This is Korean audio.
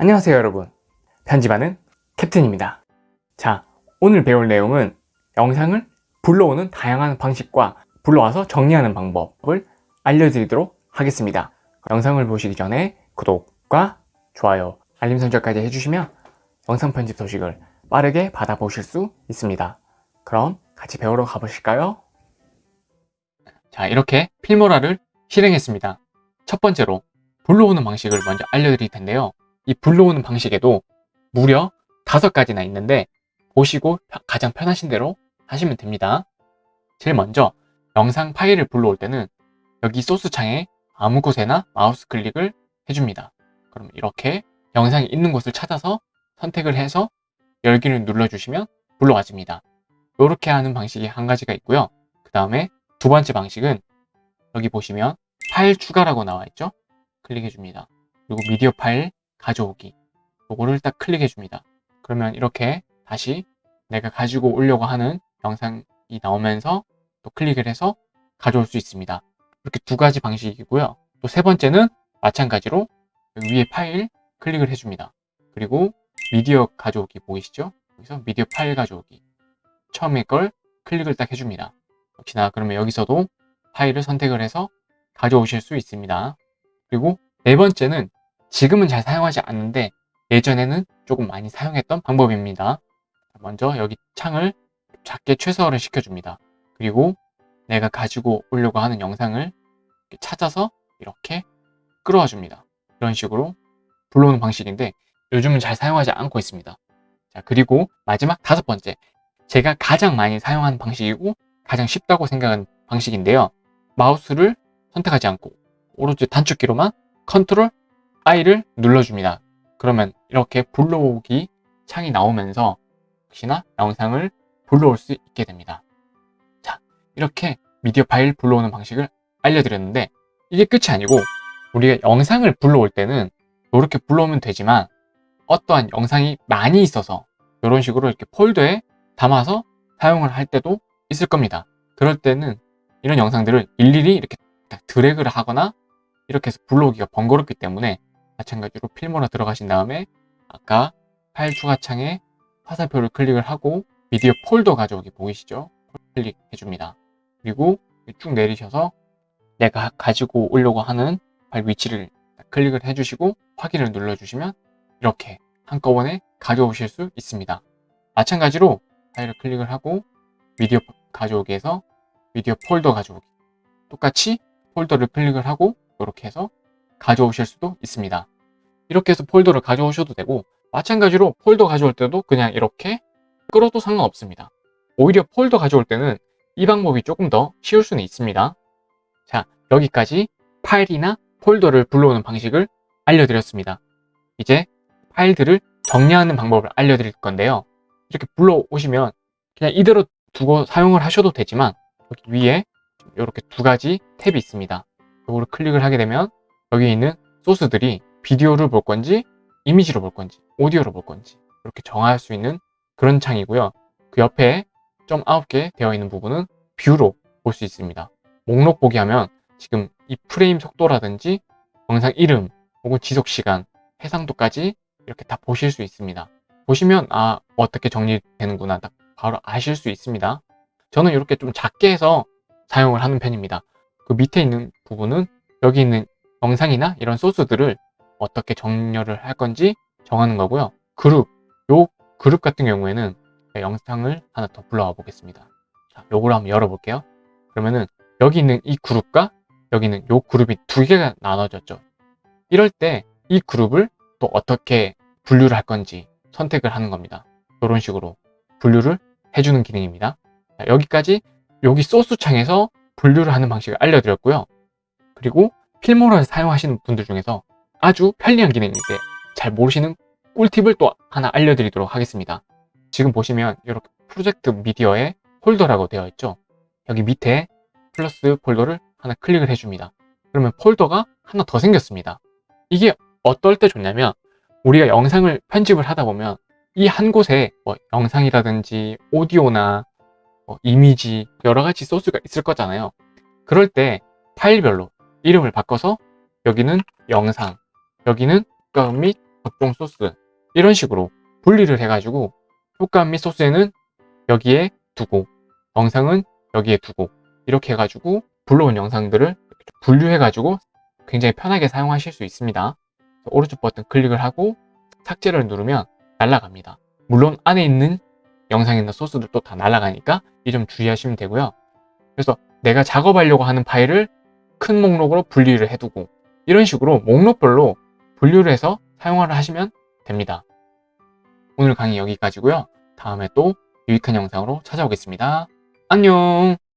안녕하세요 여러분. 편집하는 캡틴입니다. 자 오늘 배울 내용은 영상을 불러오는 다양한 방식과 불러와서 정리하는 방법을 알려드리도록 하겠습니다. 영상을 보시기 전에 구독과 좋아요 알림 설정까지 해주시면 영상 편집 소식을 빠르게 받아보실 수 있습니다. 그럼 같이 배우러 가보실까요? 자 이렇게 필모라를 실행했습니다. 첫 번째로 불러오는 방식을 먼저 알려드릴 텐데요 이 불러오는 방식에도 무려 다섯 가지나 있는데 보시고 가장 편하신 대로 하시면 됩니다. 제일 먼저 영상 파일을 불러올 때는 여기 소스 창에 아무 곳에나 마우스 클릭을 해줍니다. 그럼 이렇게 영상이 있는 곳을 찾아서 선택을 해서 열기를 눌러주시면 불러와집니다. 이렇게 하는 방식이 한 가지가 있고요. 그 다음에 두 번째 방식은 여기 보시면 파일 추가라고 나와 있죠? 클릭해 줍니다. 그리고 미디어 파일 가져오기. 요거를 딱 클릭해 줍니다. 그러면 이렇게 다시 내가 가지고 오려고 하는 영상이 나오면서 또 클릭을 해서 가져올 수 있습니다. 이렇게 두 가지 방식이고요. 또 세 번째는 마찬가지로 위에 파일 클릭을 해줍니다. 그리고 미디어 가져오기 보이시죠? 여기서 미디어 파일 가져오기. 처음에 걸 클릭을 딱 해줍니다. 역시나 그러면 여기서도 파일을 선택을 해서 가져오실 수 있습니다. 그리고 네 번째는 지금은 잘 사용하지 않는데 예전에는 조금 많이 사용했던 방법입니다. 먼저 여기 창을 작게 최소화를 시켜줍니다. 그리고 내가 가지고 오려고 하는 영상을 찾아서 이렇게 끌어와 줍니다. 이런 식으로 불러오는 방식인데 요즘은 잘 사용하지 않고 있습니다. 자 그리고 마지막 다섯 번째 제가 가장 많이 사용하는 방식이고 가장 쉽다고 생각하는 방식인데요. 마우스를 선택하지 않고 오른쪽 단축키로만 컨트롤 I를 눌러줍니다. 그러면 이렇게 불러오기 창이 나오면서 역시나 영상을 불러올 수 있게 됩니다. 자, 이렇게 미디어 파일 불러오는 방식을 알려드렸는데 이게 끝이 아니고 우리가 영상을 불러올 때는 이렇게 불러오면 되지만 어떠한 영상이 많이 있어서 이런 식으로 이렇게 폴더에 담아서 사용을 할 때도 있을 겁니다. 그럴 때는 이런 영상들을 일일이 이렇게 드래그를 하거나 이렇게 해서 불러오기가 번거롭기 때문에 마찬가지로 필모로 들어가신 다음에 아까 파일 추가 창에 화살표를 클릭을 하고 미디어 폴더 가져오기 보이시죠? 클릭해 줍니다. 그리고 쭉 내리셔서 내가 가지고 오려고 하는 파일 위치를 클릭을 해주시고 확인을 눌러주시면 이렇게 한꺼번에 가져오실 수 있습니다. 마찬가지로 파일을 클릭을 하고 미디어 가져오기에서 미디어 폴더 가져오기 똑같이 폴더를 클릭을 하고 이렇게 해서 가져오실 수도 있습니다. 이렇게 해서 폴더를 가져오셔도 되고 마찬가지로 폴더 가져올 때도 그냥 이렇게 끌어도 상관없습니다. 오히려 폴더 가져올 때는 이 방법이 조금 더 쉬울 수는 있습니다. 자, 여기까지 파일이나 폴더를 불러오는 방식을 알려드렸습니다. 이제 파일들을 정리하는 방법을 알려드릴 건데요. 이렇게 불러오시면 그냥 이대로 두고 사용을 하셔도 되지만 여기 위에 이렇게 두 가지 탭이 있습니다. 이거를 클릭을 하게 되면 여기 있는 소스들이 비디오를 볼 건지 이미지로 볼 건지 오디오로 볼 건지 이렇게 정할 수 있는 그런 창이고요. 그 옆에 점 9개 되어 있는 부분은 뷰로 볼 수 있습니다. 목록 보기 하면 지금 이 프레임 속도라든지 영상 이름 혹은 지속시간 해상도까지 이렇게 다 보실 수 있습니다. 보시면 아 어떻게 정리되는구나 딱 바로 아실 수 있습니다. 저는 이렇게 좀 작게 해서 사용을 하는 편입니다. 그 밑에 있는 부분은 여기 있는 영상이나 이런 소스들을 어떻게 정렬을 할 건지 정하는 거고요. 그룹, 요 그룹 같은 경우에는 영상을 하나 더 불러와 보겠습니다. 자, 요걸 한번 열어볼게요. 그러면은 여기 있는 이 그룹과 여기 있는 요 그룹이 두 개가 나눠졌죠. 이럴 때 이 그룹을 또 어떻게 분류를 할 건지 선택을 하는 겁니다. 이런 식으로 분류를 해주는 기능입니다. 자, 여기까지 여기 소스 창에서 분류를 하는 방식을 알려드렸고요. 그리고 Filmora를 사용하시는 분들 중에서 아주 편리한 기능인데 잘 모르시는 꿀팁을 또 하나 알려드리도록 하겠습니다. 지금 보시면 이렇게 프로젝트 미디어에 폴더라고 되어 있죠. 여기 밑에 플러스 폴더를 하나 클릭을 해줍니다. 그러면 폴더가 하나 더 생겼습니다. 이게 어떨 때 좋냐면 우리가 영상을 편집을 하다 보면 이 한 곳에 뭐 영상이라든지 오디오나 뭐 이미지 여러 가지 소스가 있을 거잖아요. 그럴 때 파일별로 이름을 바꿔서 여기는 영상, 여기는 국가 및 접종 소스 이런 식으로 분리를 해가지고 효과음 및 소스에는 여기에 두고 영상은 여기에 두고 이렇게 해가지고 불러온 영상들을 분류해가지고 굉장히 편하게 사용하실 수 있습니다. 오른쪽 버튼 클릭을 하고 삭제를 누르면 날아갑니다. 물론 안에 있는 영상이나 소스들도 다 날아가니까 이 점 주의하시면 되고요. 그래서 내가 작업하려고 하는 파일을 큰 목록으로 분리를 해두고 이런 식으로 목록별로 분류를 해서 사용을 하시면 됩니다. 오늘 강의 여기까지고요. 다음에 또 유익한 영상으로 찾아오겠습니다. 안녕!